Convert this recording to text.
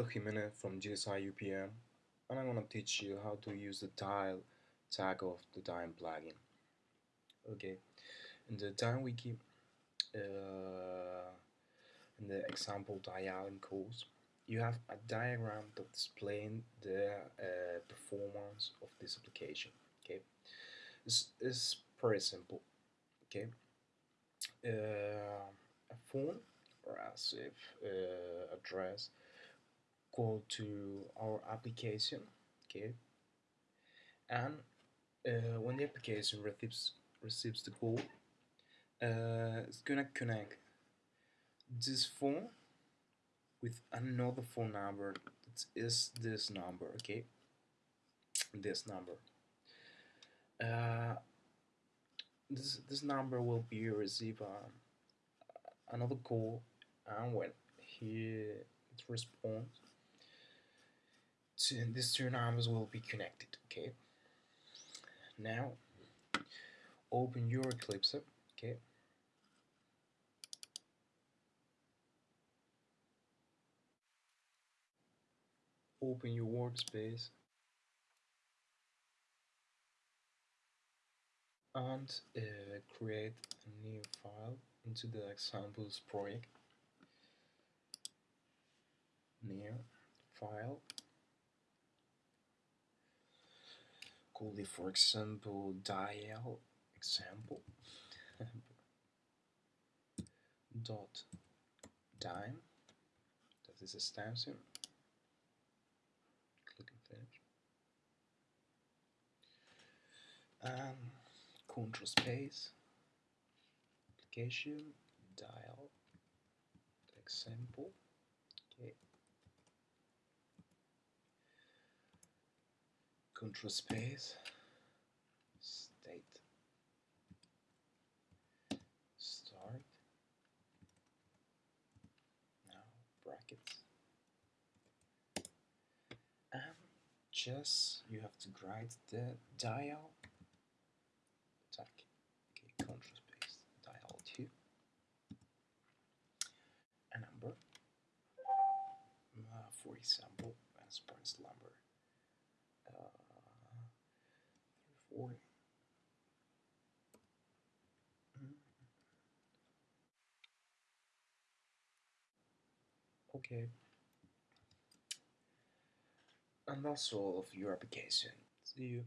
Roberto Jimenez from GSI UPM and I'm gonna teach you how to use the dial tag of the Dyn plugin. Okay, in the time wiki, uh, in the example dialing course, you have a diagram that explains the uh, performance of this application. Okay, it's, it's pretty simple. Okay, uh, a phone or a safe uh, address go to our application okay? And uh, when the application receives receives the call uh, it's gonna connect this phone with another phone number that is this number okay? This number. Uh, this this number will be receive uh, another call and when he it responds these two numbers will be connected okay? Now open your Eclipse okay? Open your workspace and uh, create a new file into the examples project. New file it for example dial example. Dot dime. That is a stencil. Click and finish. And control space. Application. Dial. Example. Okay control space state start now brackets. And just you have to write the dial tag. Okay control space dial 2 a number. Uh, for example as Prince number four. Okay. And that's all of your application. See you.